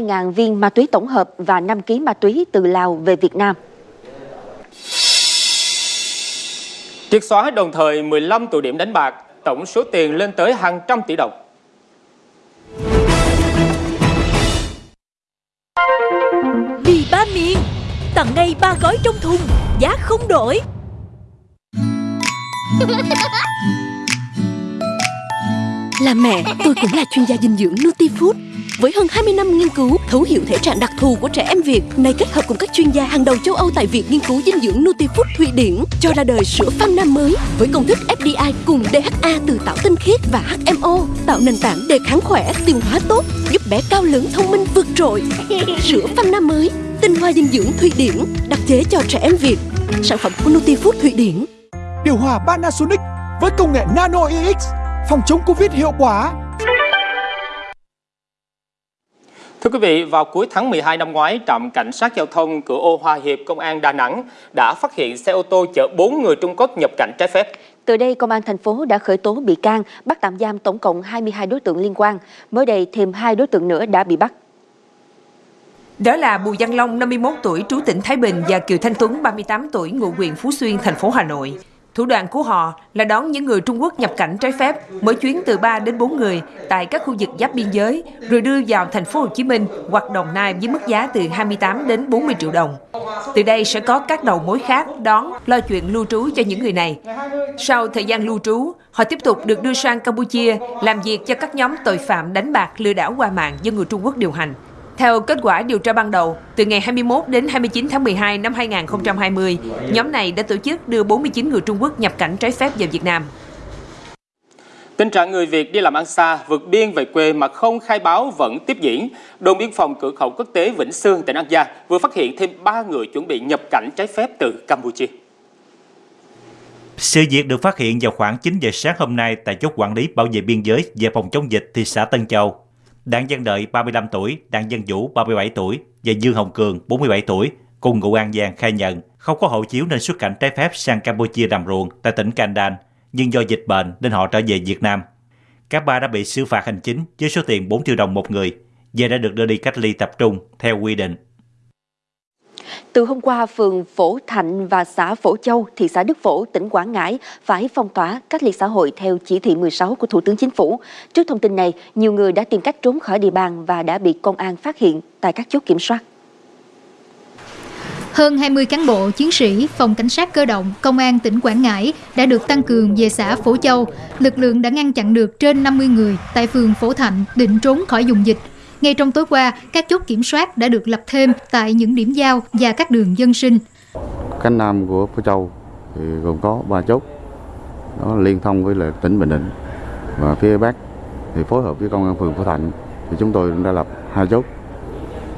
2.000 viên ma túy tổng hợp và 5 kg ma túy từ Lào về Việt Nam. Triệt xóa đồng thời 15 tụ điểm đánh bạc, tổng số tiền lên tới hàng trăm tỷ đồng. Vì ba miền Tặng ngay ba gói trong thùng Giá không đổi Là mẹ, tôi cũng là chuyên gia dinh dưỡng Nutifood. Với hơn 20 năm nghiên cứu, thấu hiểu thể trạng đặc thù của trẻ em Việt, nay kết hợp cùng các chuyên gia hàng đầu châu Âu tại Viện Nghiên cứu Dinh dưỡng Nutifood Thụy Điển cho ra đời sữa Pham Nam mới với công thức FDI cùng DHA từ tảo tinh khiết và HMO, tạo nền tảng đề kháng khỏe, tiêu hóa tốt, giúp bé cao lớn thông minh vượt trội. Sữa Pham Nam mới, tinh hoa dinh dưỡng Thụy Điển, đặc chế cho trẻ em Việt. Sản phẩm của Nutifood Thụy Điển. Điều hòa Panasonic với công nghệ Nano EX phòng chống Covid hiệu quả. Thưa quý vị, vào cuối tháng 12 năm ngoái, trạm cảnh sát giao thông cửa ô Hòa Hiệp, Công an Đà Nẵng đã phát hiện xe ô tô chở 4 người Trung Quốc nhập cảnh trái phép. Từ đây, Công an thành phố đã khởi tố bị can, bắt tạm giam tổng cộng 22 đối tượng liên quan. Mới đây, thêm hai đối tượng nữa đã bị bắt. Đó là Bùi Văn Long, 51 tuổi, trú tỉnh Thái Bình và Kiều Thanh Tuấn, 38 tuổi, ngụ huyện Phú Xuyên, thành phố Hà Nội. Thủ đoạn của họ là đón những người Trung Quốc nhập cảnh trái phép, mỗi chuyến từ 3 đến 4 người tại các khu vực giáp biên giới, rồi đưa vào thành phố Hồ Chí Minh hoặc Đồng Nai với mức giá từ 28 đến 40 triệu đồng. Từ đây sẽ có các đầu mối khác đón lo chuyện lưu trú cho những người này. Sau thời gian lưu trú, họ tiếp tục được đưa sang Campuchia làm việc cho các nhóm tội phạm đánh bạc lừa đảo qua mạng do người Trung Quốc điều hành. Theo kết quả điều tra ban đầu, từ ngày 21 đến 29 tháng 12 năm 2020, nhóm này đã tổ chức đưa 49 người Trung Quốc nhập cảnh trái phép vào Việt Nam. Tình trạng người Việt đi làm ăn xa, vượt biên về quê mà không khai báo vẫn tiếp diễn. Đồn biên phòng cửa khẩu quốc tế Vĩnh Sương, tỉnh An Giang vừa phát hiện thêm 3 người chuẩn bị nhập cảnh trái phép từ Campuchia. Sự việc được phát hiện vào khoảng 9 giờ sáng hôm nay tại chốt quản lý bảo vệ biên giới về phòng chống dịch thị xã Tân Châu. Đặng Văn Đợi 35 tuổi, Đặng Văn Vũ 37 tuổi và Dương Hồng Cường 47 tuổi cùng ngụ An Giang khai nhận không có hộ chiếu nên xuất cảnh trái phép sang Campuchia làm ruộng tại tỉnh Kandan, nhưng do dịch bệnh nên họ trở về Việt Nam. Các ba đã bị xử phạt hành chính với số tiền 4 triệu đồng một người và đã được đưa đi cách ly tập trung theo quy định. Từ hôm qua, phường Phổ Thạnh và xã Phổ Châu, thị xã Đức Phổ, tỉnh Quảng Ngãi phải phong tỏa cách ly xã hội theo chỉ thị 16 của Thủ tướng Chính phủ. Trước thông tin này, nhiều người đã tìm cách trốn khỏi địa bàn và đã bị công an phát hiện tại các chốt kiểm soát. Hơn 20 cán bộ, chiến sĩ, phòng cảnh sát cơ động, công an tỉnh Quảng Ngãi đã được tăng cường về xã Phổ Châu. Lực lượng đã ngăn chặn được trên 50 người tại phường Phổ Thạnh định trốn khỏi vùng dịch. Ngay trong tối qua, các chốt kiểm soát đã được lập thêm tại những điểm giao và các đường dân sinh. Cánh nam của Phú Châu thì gồm có 3 chốt, nó liên thông với là tỉnh Bình Định và phía Bắc thì phối hợp với công an phường Phú Thạnh thì chúng tôi đã lập hai chốt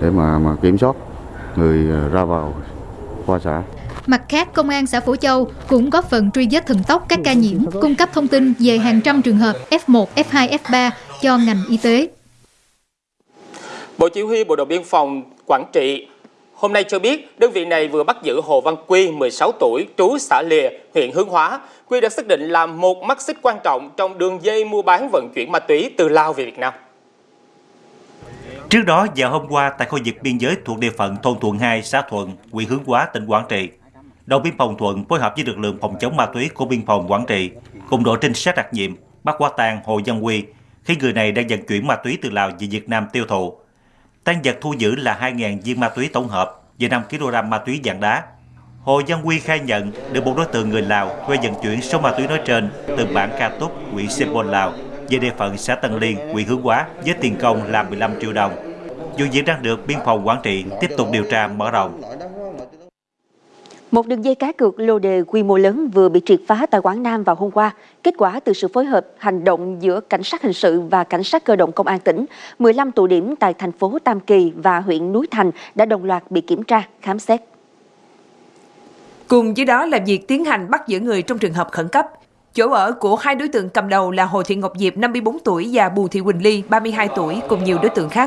để mà mà kiểm soát người ra vào qua xã. Mặt khác, Công an xã Phổ Châu cũng có phần truy vết thần tốc các ca nhiễm, cung cấp thông tin về hàng trăm trường hợp F1, F2, F3 cho ngành y tế. Bộ Chỉ huy Bộ đội Biên phòng Quảng Trị hôm nay cho biết đơn vị này vừa bắt giữ Hồ Văn Quy, 16 tuổi, trú xã Lìa, huyện Hướng Hóa. Quy được xác định là một mắt xích quan trọng trong đường dây mua bán vận chuyển ma túy từ Lào về Việt Nam. Trước đó, vào hôm qua tại khu vực biên giới thuộc địa phận thôn Thuận 2, xã Thuận, huyện Hướng Hóa, tỉnh Quảng Trị, đồn biên phòng Thuận phối hợp với lực lượng phòng chống ma túy của biên phòng Quảng Trị cùng đội trinh sát đặc nhiệm bắt quả tang Hồ Văn Quy khi người này đang vận chuyển ma túy từ Lào về Việt Nam tiêu thụ. Tăng vật thu giữ là 2.000 viên ma túy tổng hợp và 5 kg ma túy dạng đá. Hồ Văn Quy khai nhận được một đối tượng người Lào thuê vận chuyển số ma túy nói trên từ bản Ca Túc, huyện Sipol, Lào về địa phận xã Tân Liên, huyện Hướng Hóa với tiền công là 15 triệu đồng. Vụ việc đang được biên phòng Quảng Trị tiếp tục điều tra mở rộng. Một đường dây cá cược lô đề quy mô lớn vừa bị triệt phá tại Quảng Nam vào hôm qua. Kết quả từ sự phối hợp hành động giữa cảnh sát hình sự và cảnh sát cơ động công an tỉnh, 15 tụ điểm tại thành phố Tam Kỳ và huyện Núi Thành đã đồng loạt bị kiểm tra, khám xét. Cùng với đó là việc tiến hành bắt giữ người trong trường hợp khẩn cấp. Chỗ ở của hai đối tượng cầm đầu là Hồ Thị Ngọc Diệp 54 tuổi và Bùi Thị Quỳnh Ly 32 tuổi cùng nhiều đối tượng khác